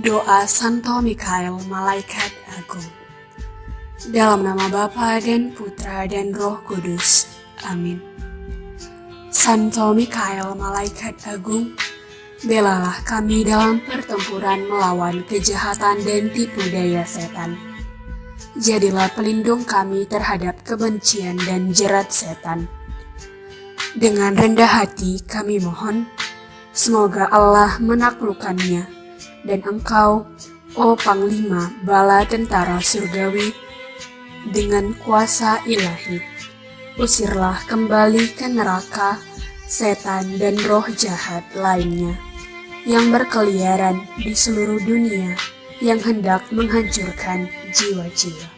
Doa Santo Mikael Malaikat Agung Dalam nama Bapa dan Putra dan Roh Kudus. Amin. Santo Mikael Malaikat Agung, belalah kami dalam pertempuran melawan kejahatan dan tipu daya setan. Jadilah pelindung kami terhadap kebencian dan jerat setan. Dengan rendah hati kami mohon, semoga Allah menaklukkannya dan engkau, oh Panglima Bala Tentara Surgawi, dengan kuasa ilahi, usirlah kembali ke neraka setan dan roh jahat lainnya yang berkeliaran di seluruh dunia yang hendak menghancurkan jiwa-jiwa.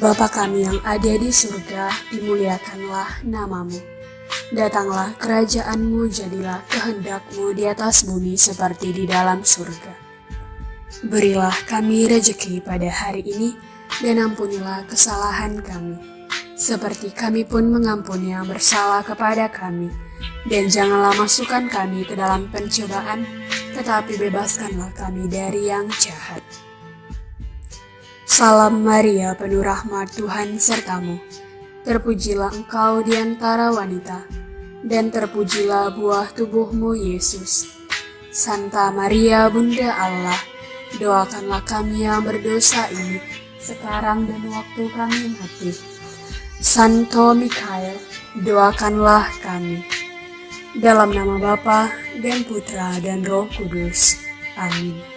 Bapa kami yang ada di surga, dimuliakanlah namamu Datanglah kerajaanmu, jadilah kehendakmu di atas bumi seperti di dalam surga. Berilah kami rejeki pada hari ini, dan ampunilah kesalahan kami, seperti kami pun mengampuni yang bersalah kepada kami. Dan janganlah masukkan kami ke dalam pencobaan, tetapi bebaskanlah kami dari yang jahat. Salam Maria, penuh rahmat Tuhan sertamu. Terpujilah engkau di antara wanita, dan terpujilah buah tubuhmu Yesus. Santa Maria Bunda Allah, doakanlah kami yang berdosa ini, sekarang dan waktu kami mati. Santo Mikael, doakanlah kami. Dalam nama Bapa dan Putra dan Roh Kudus. Amin.